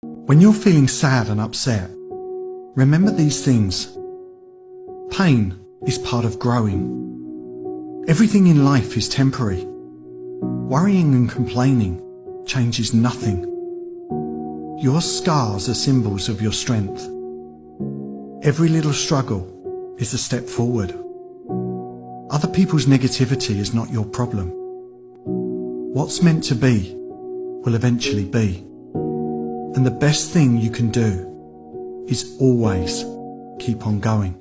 When you're feeling sad and upset, remember these things. Pain is part of growing. Everything in life is temporary. Worrying and complaining changes nothing. Your scars are symbols of your strength. Every little struggle is a step forward. Other people's negativity is not your problem. What's meant to be will eventually be. And the best thing you can do is always keep on going.